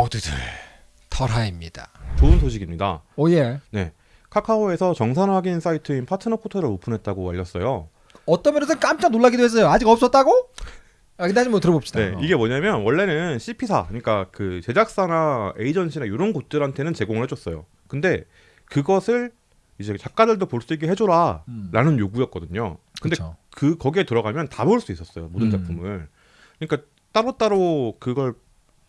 모두들 털하입니다. 좋은 소식입니다. 오예. 네. 카카오에서 정산 확인 사이트인 파트너 포털을 오픈했다고 알렸어요. 어떤 면에서 깜짝 놀라기도 했어요. 아직 없었다고? 아, 근데 한번 들어봅시다. 네, 이게 뭐냐면 원래는 CP사, 그러니까 그 제작사나 에이전시나 이런 곳들한테는 제공을 해줬어요. 근데 그것을 이제 작가들도 볼 수 있게 해줘라라는 음. 요구였거든요. 근데 그쵸. 그 거기에 들어가면 다 볼 수 있었어요 모든 음. 작품을. 그러니까 따로따로 그걸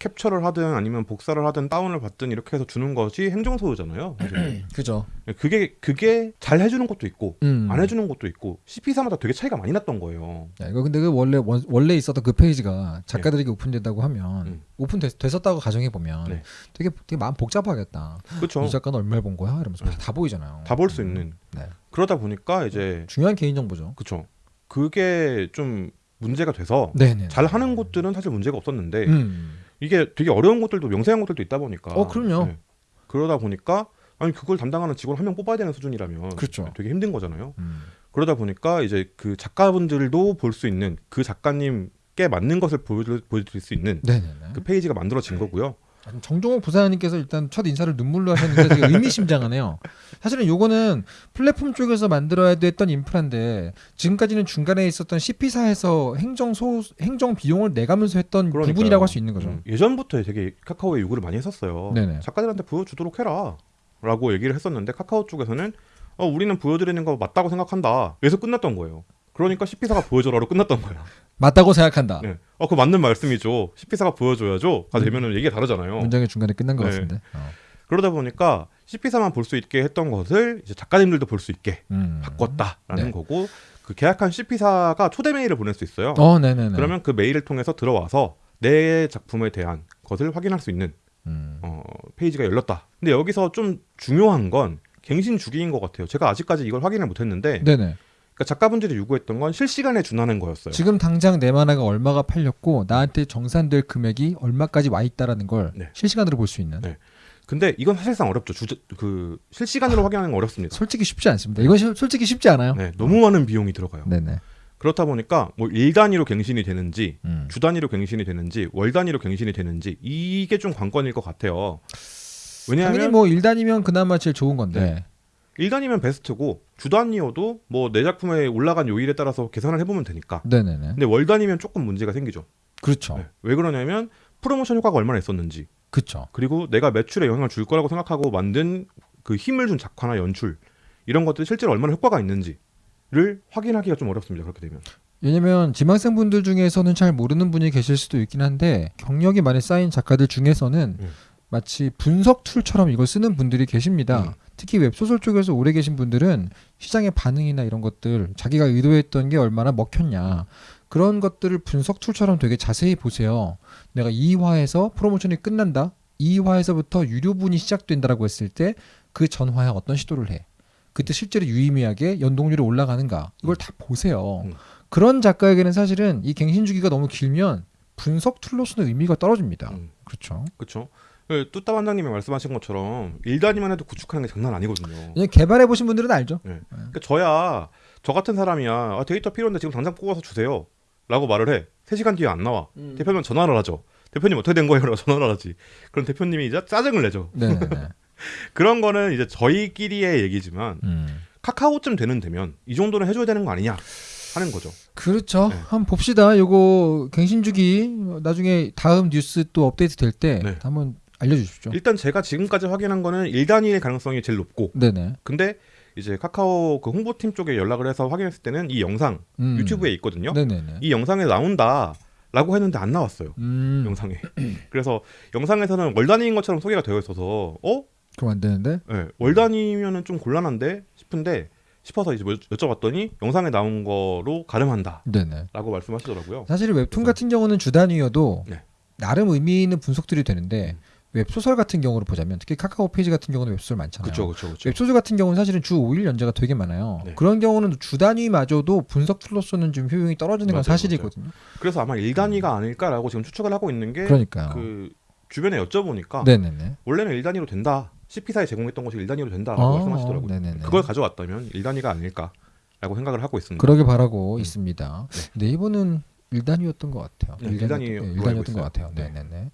캡처를 하든 아니면 복사를 하든 다운을 받든 이렇게 해서 주는 것이 행정 소요잖아요. 그죠. 그게 그게 잘 해주는 것도 있고 음. 안 해주는 것도 있고 CP사마다 되게 차이가 많이 났던 거예요. 야, 이거 근데 그 원래 원, 원래 있었던 그 페이지가 작가들에게 오픈된다고 하면 음. 오픈 됐, 됐었다고 가정해 보면 네. 되게 되게 마음 복잡하겠다. 그렇죠. 이 작가는 얼마를 본 거야? 이러면서 네. 다 보이잖아요. 다 볼 수 있는. 네. 그러다 보니까 이제 중요한 개인 정보죠. 그쵸. 그게 좀 문제가 돼서 네네. 잘 하는 곳들은 사실 문제가 없었는데 음. 이게 되게 어려운 곳들도 명세한 곳들도 있다 보니까 어, 그럼요. 네. 그러다 보니까 아니 그걸 담당하는 직원 한 명 뽑아야 되는 수준이라면 그렇죠. 되게 힘든 거잖아요. 음. 그러다 보니까 이제 그 작가분들도 볼 수 있는 그 작가님께 맞는 것을 보여드릴 수 있는 네네네. 그 페이지가 만들어진 거고요. 정종호 부사장님께서 일단 첫 인사를 눈물로 하셨는데 되게 의미심장하네요. 사실은 요거는 플랫폼 쪽에서 만들어야 됐던 인프라인데 지금까지는 중간에 있었던 CP사에서 행정 소 행정 비용을 내가면서 했던 그러니까요. 부분이라고 할 수 있는 거죠. 음, 예전부터 되게 카카오에 요구를 많이 했었어요. 네네. 작가들한테 보여주도록 해라라고 얘기를 했었는데 카카오 쪽에서는 어, 우리는 보여드리는 거 맞다고 생각한다. 그래서 끝났던 거예요. 그러니까 CP사가 보여줘라로 끝났던 거예요. 맞다고 생각한다. 네. 어, 그 맞는 말씀이죠. CP사가 보여줘야죠. 가 되면은 얘기가 다르잖아요. 문장의 중간에 끝난 것 네. 같은데. 어. 그러다 보니까 CP사만 볼 수 있게 했던 것을 이제 작가님들도 볼 수 있게 음. 바꿨다라는 네. 거고 그 계약한 CP사가 초대 메일을 보낼 수 있어요. 어, 네네네. 그러면 그 메일을 통해서 들어와서 내 작품에 대한 것을 확인할 수 있는 음. 어, 페이지가 열렸다. 근데 여기서 좀 중요한 건 갱신 주기인 것 같아요. 제가 아직까지 이걸 확인을 못했는데 네네. 그러니까 작가분들이 요구했던 건 실시간에 준하는 거였어요. 지금 당장 내 만화가 얼마가 팔렸고 나한테 정산될 금액이 얼마까지 와 있다라는 걸 네. 실시간으로 볼 수 있는. 네. 근데 이건 사실상 어렵죠. 주제, 그 실시간으로 확인하는 건 어렵습니다. 솔직히 쉽지 않습니다. 이건 시- 솔직히 쉽지 않아요. 네, 너무 많은 비용이 들어가요. 네네. 그렇다 보니까 뭐 일 단위로 갱신이 되는지 음. 주 단위로 갱신이 되는지 월 단위로 갱신이 되는지 이게 좀 관건일 것 같아요. 왜냐하면 뭐 1단이면 그나마 제일 좋은 건데. 네. 일 단위면 베스트고 주 단위여도 뭐 내 작품에 올라간 요일에 따라서 계산을 해보면 되니까. 네. 네네 근데 월 단위면 조금 문제가 생기죠. 그렇죠. 네. 왜 그러냐면 프로모션 효과가 얼마나 있었는지 그렇죠. 그리고 내가 매출에 영향을 줄 거라고 생각하고 만든 그 힘을 준 작화나 연출 이런 것들이 실제로 얼마나 효과가 있는지를 확인하기가 좀 어렵습니다. 그렇게 되면. 왜냐면 지망생 분들 중에서는 잘 모르는 분이 계실 수도 있긴 한데 경력이 많이 쌓인 작가들 중에서는 음. 마치 분석 툴처럼 이걸 쓰는 분들이 계십니다. 음. 특히 웹소설 쪽에서 오래 계신 분들은 시장의 반응이나 이런 것들 자기가 의도했던 게 얼마나 먹혔냐 그런 것들을 분석 툴처럼 되게 자세히 보세요. 내가 2화에서 프로모션이 끝난다. 2화에서부터 유료분이 시작된다라고 했을 때 그 전화에 어떤 시도를 해. 그때 실제로 유의미하게 연동률이 올라가는가 이걸 다 보세요. 음. 그런 작가에게는 사실은 이 갱신 주기가 너무 길면 분석 툴로서는 의미가 떨어집니다. 음, 그렇죠. 그렇죠. 뚜따 반장님이 말씀하신 것처럼 일 단위만 해도 구축하는 게 장난 아니거든요. 그냥 개발해 보신 분들은 알죠. 그러니까 저야 저 같은 사람이야 아, 데이터 필요한데 지금 당장 뽑아서 주세요. 라고 말을 해. 3시간 뒤에 안 나와. 음. 대표면 전화를 하죠. 대표님 어떻게 된 거예요? 라고 전화를 하지. 그럼 대표님이 이제 짜증을 내죠. 네네네. 그런 거는 이제 저희끼리의 얘기지만 음. 카카오쯤 되는 되면 이 정도는 해줘야 되는 거 아니냐 하는 거죠. 그렇죠. 네. 한번 봅시다. 요거 갱신 주기 나중에 다음 뉴스 또 업데이트 될때 네. 한번 알려주십시오. 일단 제가 지금까지 확인한 거는 1단위의 가능성이 제일 높고 네네. 근데 이제 카카오 그 홍보팀 쪽에 연락을 해서 확인했을 때는 이 영상 음. 유튜브에 있거든요. 네네네. 이 영상에 나온다 라고 했는데 안 나왔어요. 음. 영상에. 그래서 영상에서는 월 단위인 것처럼 소개가 되어 있어서 어? 그럼 안 되는데. 네, 월 단위면은 좀 곤란한데 싶은데 싶어서 이제 뭐 여쭤봤더니 영상에 나온 거로 가름한다라고. 말씀하시더라고요. 사실 웹툰 같은 경우는 주 단위여도 네. 나름 의미 있는 분석들이 되는데 웹소설 같은 경우를 보자면 특히 카카오 페이지 같은 경우는 웹소설 많잖아요. 그렇죠, 그렇죠, 그렇죠. 웹소설 같은 경우는 사실은 주 5일 연재가 되게 많아요. 네. 그런 경우는 주 단위마저도 분석 tool로서는 좀 효용이 떨어지는 건 맞아요, 사실이거든요. 그래서 아마 일단위가 아닐까라고 지금 추측을 하고 있는 게 그. 주변에 여쭤보니까 네네네. 원래는 일단위로 된다. CP사에 제공했던 것이 일단위로 된다라고 아, 말씀하시더라고요. 네네네. 그걸 가져왔다면 일단위가 아닐까라고 생각을 하고 있습니다. 그러게 바라고 음. 있습니다. 네. 이번은 일단위였던 것 같아요. 네, 일단위, 네, 일단위였던 것 같아요. 네. 네네네.